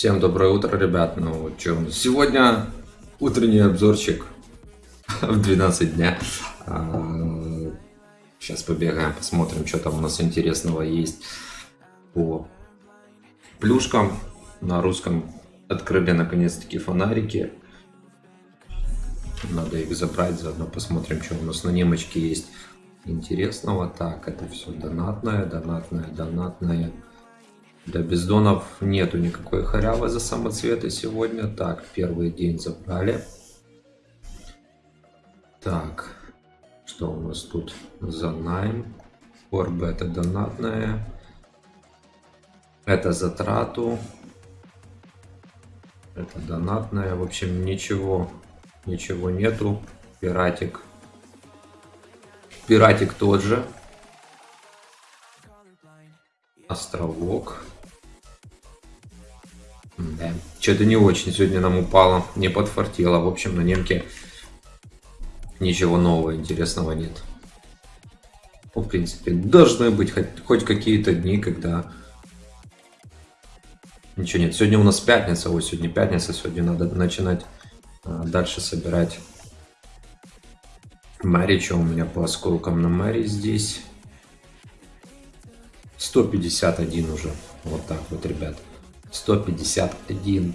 Всем доброе утро, ребят. Ну, нас сегодня утренний обзорчик в 12 дня. А, Сейчас побегаем, посмотрим, что там у нас интересного есть по плюшкам. На русском открыли наконец-таки фонарики. Надо их забрать, заодно посмотрим, что у нас на немочке есть интересного. Так, это все донатное, донатное, донатное. Для бездонов нету никакой халявы за самоцветы сегодня. Так, первый день забрали. Так, что у нас тут за найм? Орб это донатная. Это затрату. Это донатная. В общем, ничего, ничего нету. Пиратик. Пиратик тот же. Островок. Да. Что-то не очень сегодня нам упало, не подфартило. В общем, на немке ничего нового интересного нет. Ну, в принципе, должны быть хоть, хоть какие-то дни, когда ничего нет. Сегодня у нас пятница, ой, сегодня пятница, сегодня надо начинать а, дальше собирать Мэри. Что у меня по осколкам на Мэри здесь? 151 уже. Вот так вот, ребят. 151.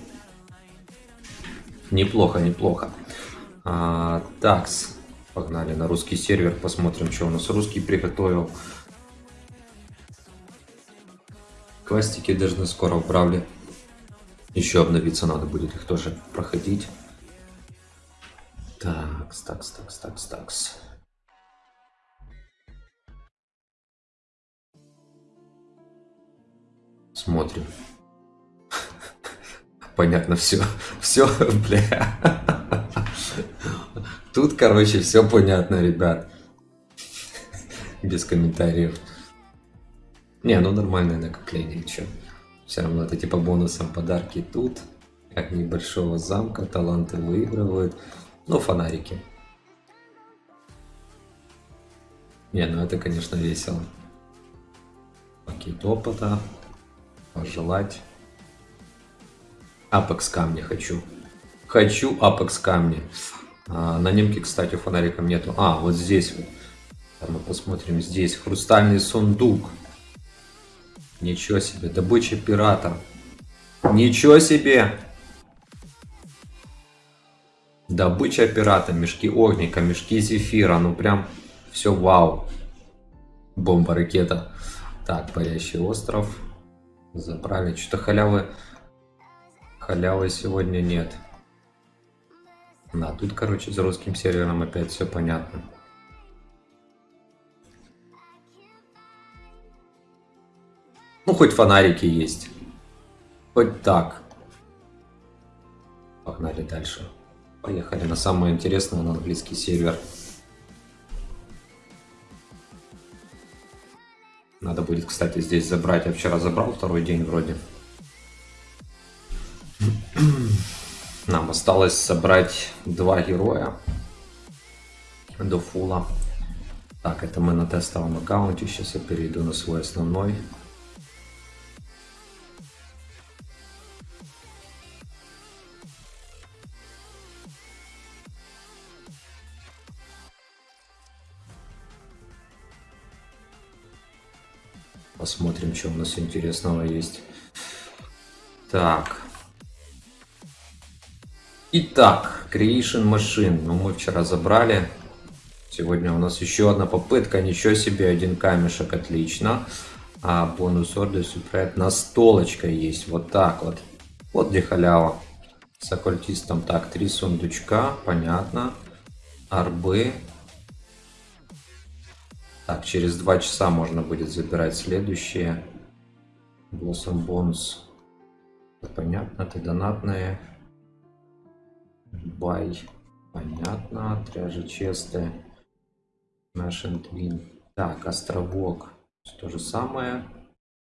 Неплохо, неплохо. А, такс. Погнали на русский сервер, посмотрим, что у нас русский приготовил. Квастики должны скоро управли. Еще обновиться надо будет их тоже проходить. Такс, такс, такс, такс, такс. Смотрим. Понятно все. Все, бля. Тут, короче, все понятно, ребят. Без комментариев. Не, ну нормальное накопление, что. Все равно это типа бонусом подарки тут. Как небольшого замка, таланты выигрывают. Ну, фонарики. Не, ну это, конечно, весело. Пакет опыта пожелать. Апекс камня хочу. Хочу апекс камня. А, на немке, кстати, фонариком нету. А, вот здесь вот. Мы посмотрим. Здесь хрустальный сундук. Ничего себе. Добыча пирата. Ничего себе. Добыча пирата. Мешки огника, мешки зефира. Ну прям все вау. Бомба-ракета. Так, парящий остров. Забрали. Что-то халявы... Халявы сегодня нет. Да, тут, короче, за русским сервером опять все понятно. Ну, хоть фонарики есть. Хоть так. Погнали дальше. Поехали на самое интересное, на английский сервер. Надо будет, кстати, здесь забрать. Я вчера забрал второй день вроде. Осталось собрать два героя до фула. Так, это мы на тестовом аккаунте. Сейчас я перейду на свой основной. Посмотрим, что у нас интересного есть. Так. Итак, Creation Machine. Ну, мы вчера забрали. Сегодня у нас еще одна попытка. Ничего себе, один камешек, отлично. А бонус ордер супрет настолочка есть. Вот так вот. Вот где халява. С оккультистом. Так, три сундучка. Понятно. Арбы. Так, через два часа можно будет забирать следующие. Blossom Bones. Понятно, это донатные. Бай. Понятно. Тряжи честы. Nation Twin. Так, островок. То же самое.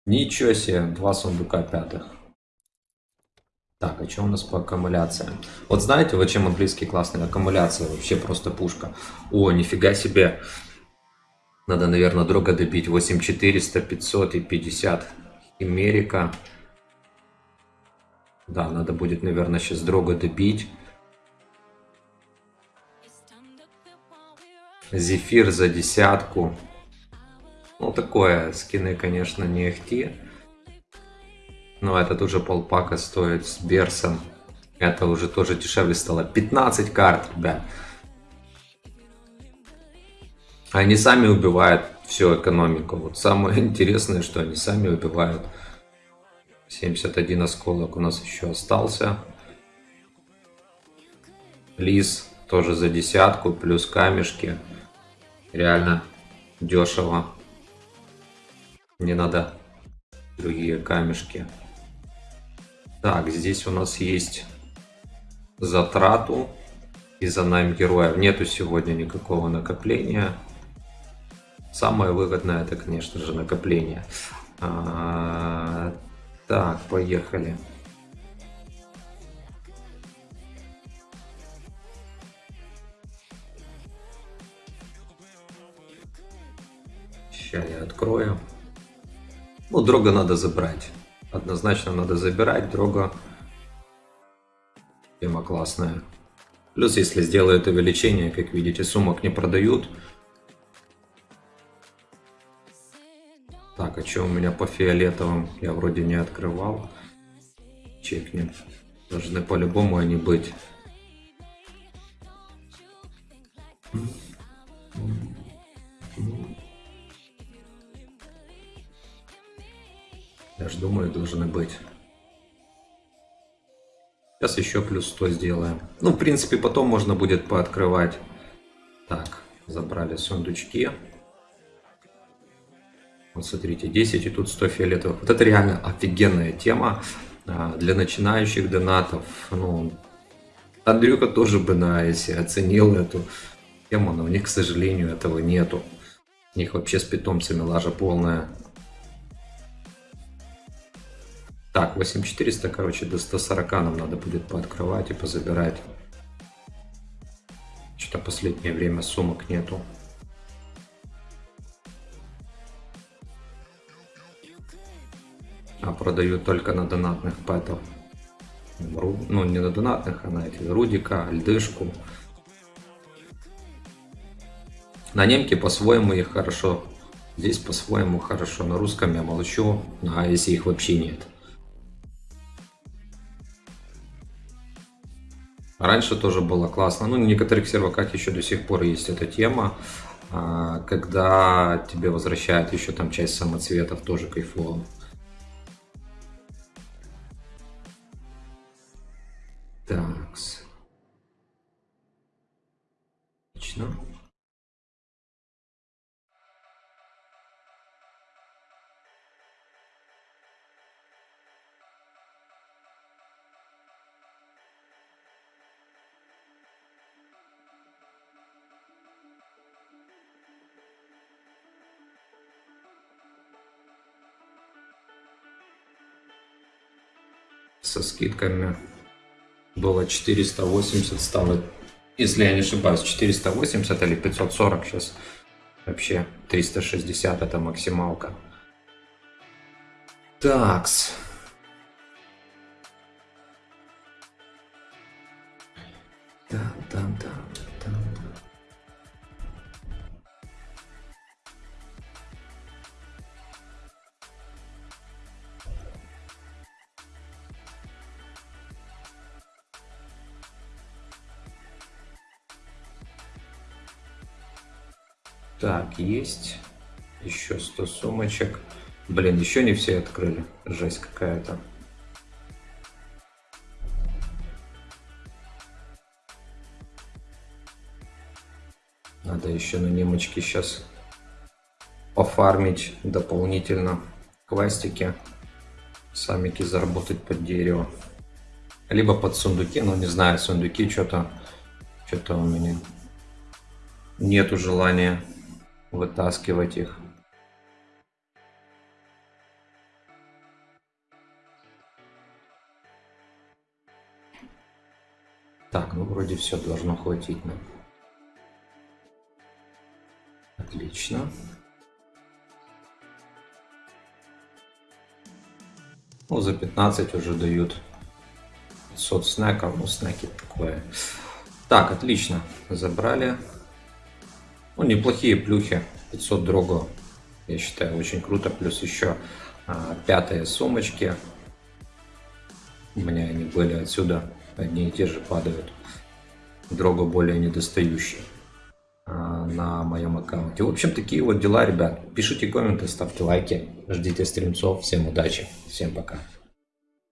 Ничего себе, два сундука пятых. Так, а что у нас по аккумуляциям? Вот знаете, вот чем английский классный? Аккумуляция вообще просто пушка. О, нифига себе. Надо, наверное, дорого добить. 8400, 500 и 50. Америка. Да, надо будет, наверное, сейчас Дрога добить. Зефир за десятку. Ну, такое, скины, конечно, не ахти. Но этот уже полпака стоит с Берсом. Это уже тоже дешевле стало. 15 карт, ребят. Они сами убивают всю экономику. Вот самое интересное, что они сами убивают. 71 осколок у нас еще остался. Лис тоже за десятку, плюс камешки. Реально дешево. Не надо другие камешки. Так, здесь у нас есть затрату из-за найм героев. Нету сегодня никакого накопления. Самое выгодное это, конечно же, накопление. А, так, поехали. Сейчас я открою. Ну, дрога надо забрать. Однозначно надо забирать. Дрога тема классная. Плюс, если сделают увеличение, как видите, сумок не продают. Так, а что у меня по фиолетовым? Я вроде не открывал. Чекнем. Должны по-любому они быть. Я же думаю, должны быть. Сейчас еще плюс 100 сделаем. Ну, в принципе, потом можно будет пооткрывать. Так, забрали сундучки. Вот смотрите, 10 и тут 100 фиолетовых. Вот это реально офигенная тема а, для начинающих донатов. Ну, Андрюка тоже бы на если оценил эту тему, но у них, к сожалению, этого нету. У них вообще с питомцами лажа полная. Так, 8400, короче, до 140 нам надо будет пооткрывать и позабирать. Что-то последнее время сумок нету. А продают только на донатных пэтов. Ну, не на донатных, а на эти Рудика, Льдышку. На немке по-своему их хорошо. Здесь по-своему хорошо. На русском я молчу, а если их вообще нет. Раньше тоже было классно. Ну, на некоторых серваках еще до сих пор есть эта тема. А, когда тебе возвращают еще там часть самоцветов, тоже кайфово. Такс. Отлично. Со скидками было 480 стало если я не ошибаюсь 480 или 540 сейчас. Вообще 360 это максималка. Такс. Там там там Так, есть. Еще 100 сумочек. Блин, еще не все открыли. Жесть какая-то. Надо еще на немочке сейчас пофармить дополнительно квастики. Самики заработать под дерево. Либо под сундуки, но не знаю, сундуки что-то что-то у меня нету желания вытаскивать их. Так, ну вроде все должно хватить нам. Отлично. Ну, за 15 уже дают 500 снеков, ну снеки такое. Так, отлично, забрали. Ну, неплохие плюхи, 500 дрого, я считаю, очень круто. Плюс еще а, пятые сумочки. У меня они были отсюда, одни и те же падают. Дрого более недостающий а, на моем аккаунте. В общем, такие вот дела, ребят. Пишите комменты, ставьте лайки, ждите стримцов. Всем удачи, всем пока.